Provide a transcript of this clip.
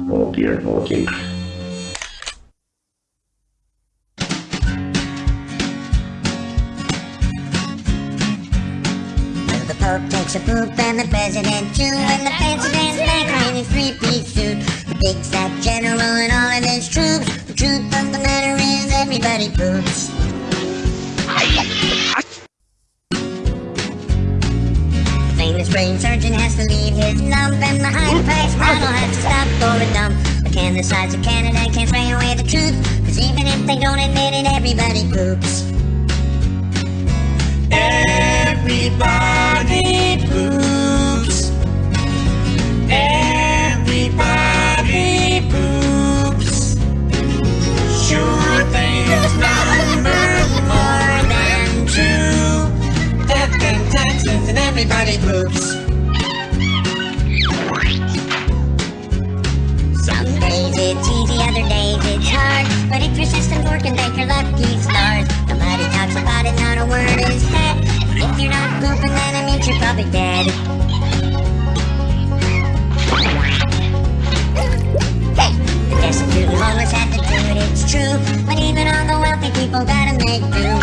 Oh dear, okay. The Pope takes a poop and the President too And the President's back in his three-piece suit. The big fat general and all of his troops. The truth of the matter is everybody poops Famous brain. Surgeon has to leave his lump And the high-priced model has to stop for a dump. But can the size of Canada can't spray away the truth. Cause even if they don't admit it, everybody poops poops. Some days it's easy, other days it's hard. But if your system's working, thank your lucky stars. Nobody talks about it, not a word is said. If you're not pooping, then it means you're probably dead. Hey, the destitute and homeless have to do it, it's true. But even all the wealthy people gotta make do.